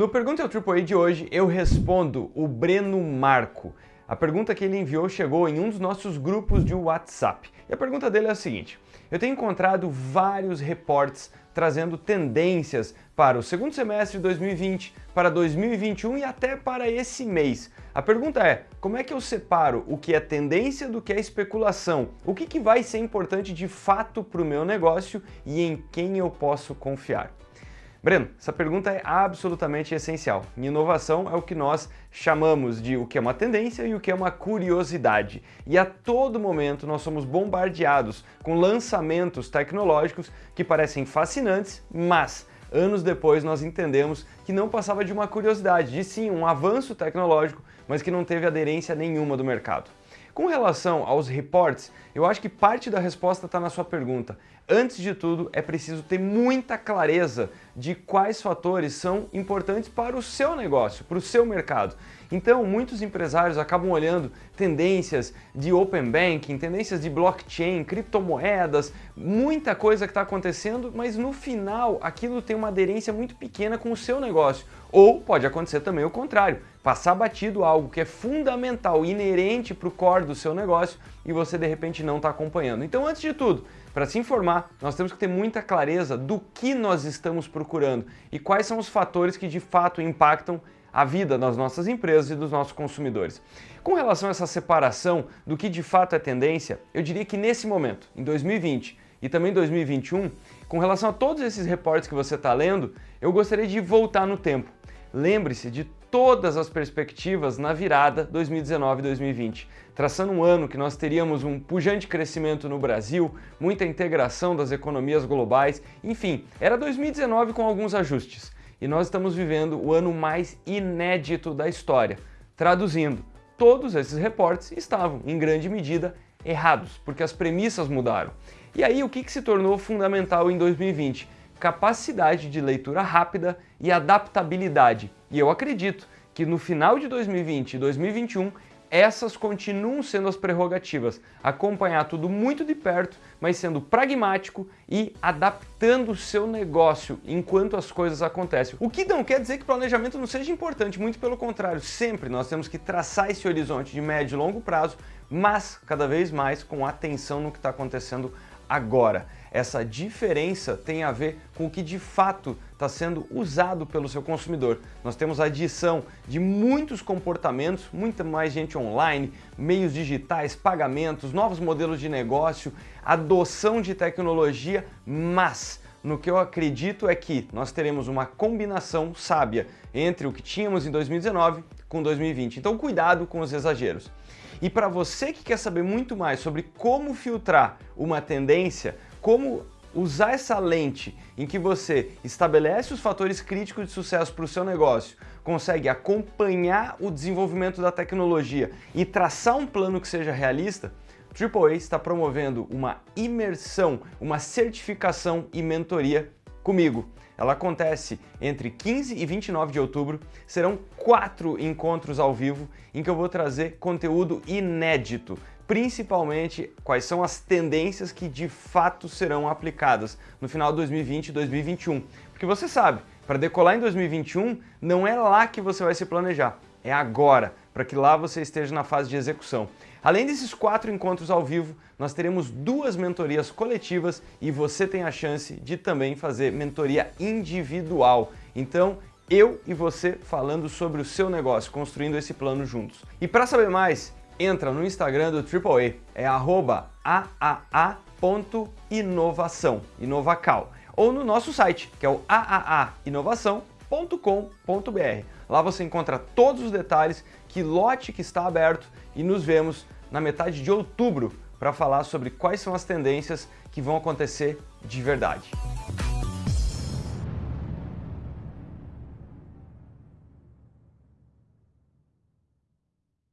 No Pergunta ao AAA de hoje, eu respondo o Breno Marco. A pergunta que ele enviou chegou em um dos nossos grupos de WhatsApp. E a pergunta dele é a seguinte, eu tenho encontrado vários reportes trazendo tendências para o segundo semestre de 2020, para 2021 e até para esse mês. A pergunta é, como é que eu separo o que é tendência do que é especulação? O que, que vai ser importante de fato para o meu negócio e em quem eu posso confiar? Breno, essa pergunta é absolutamente essencial. Inovação é o que nós chamamos de o que é uma tendência e o que é uma curiosidade. E a todo momento nós somos bombardeados com lançamentos tecnológicos que parecem fascinantes, mas anos depois nós entendemos que não passava de uma curiosidade, de sim um avanço tecnológico, mas que não teve aderência nenhuma do mercado. Com relação aos reports, eu acho que parte da resposta está na sua pergunta. Antes de tudo, é preciso ter muita clareza de quais fatores são importantes para o seu negócio, para o seu mercado. Então, muitos empresários acabam olhando tendências de Open Banking, tendências de blockchain, criptomoedas, muita coisa que está acontecendo, mas no final aquilo tem uma aderência muito pequena com o seu negócio. Ou pode acontecer também o contrário, passar batido algo que é fundamental, inerente para o core do seu negócio e você de repente não está acompanhando. Então, antes de tudo, para se informar, nós temos que ter muita clareza do que nós estamos procurando e quais são os fatores que de fato impactam a vida das nossas empresas e dos nossos consumidores. Com relação a essa separação do que de fato é tendência, eu diria que nesse momento, em 2020 e também 2021, com relação a todos esses reportes que você está lendo, eu gostaria de voltar no tempo. Lembre-se de todas as perspectivas na virada 2019-2020, traçando um ano que nós teríamos um pujante crescimento no Brasil, muita integração das economias globais, enfim, era 2019 com alguns ajustes e nós estamos vivendo o ano mais inédito da história. Traduzindo, todos esses reportes estavam, em grande medida, errados, porque as premissas mudaram. E aí o que, que se tornou fundamental em 2020? Capacidade de leitura rápida e adaptabilidade. E eu acredito que no final de 2020 e 2021 essas continuam sendo as prerrogativas. Acompanhar tudo muito de perto, mas sendo pragmático e adaptando o seu negócio enquanto as coisas acontecem. O que não quer dizer que planejamento não seja importante, muito pelo contrário, sempre nós temos que traçar esse horizonte de médio e longo prazo, mas cada vez mais com atenção no que está acontecendo agora. Essa diferença tem a ver com o que de fato está sendo usado pelo seu consumidor. Nós temos a adição de muitos comportamentos, muita mais gente online, meios digitais, pagamentos, novos modelos de negócio, adoção de tecnologia, mas no que eu acredito é que nós teremos uma combinação sábia entre o que tínhamos em 2019 com 2020. Então cuidado com os exageros. E para você que quer saber muito mais sobre como filtrar uma tendência, como usar essa lente em que você estabelece os fatores críticos de sucesso para o seu negócio, consegue acompanhar o desenvolvimento da tecnologia e traçar um plano que seja realista, AAA está promovendo uma imersão, uma certificação e mentoria comigo. Ela acontece entre 15 e 29 de outubro, serão quatro encontros ao vivo em que eu vou trazer conteúdo inédito, principalmente quais são as tendências que de fato serão aplicadas no final de 2020 e 2021. Porque você sabe, para decolar em 2021, não é lá que você vai se planejar, é agora, para que lá você esteja na fase de execução. Além desses quatro encontros ao vivo, nós teremos duas mentorias coletivas e você tem a chance de também fazer mentoria individual. Então, eu e você falando sobre o seu negócio, construindo esse plano juntos. E para saber mais, entra no Instagram do AAA, é aaa.inovação, inovacal, ou no nosso site, que é o aainovação.com.br. Lá você encontra todos os detalhes, que lote que está aberto e nos vemos na metade de outubro para falar sobre quais são as tendências que vão acontecer de verdade.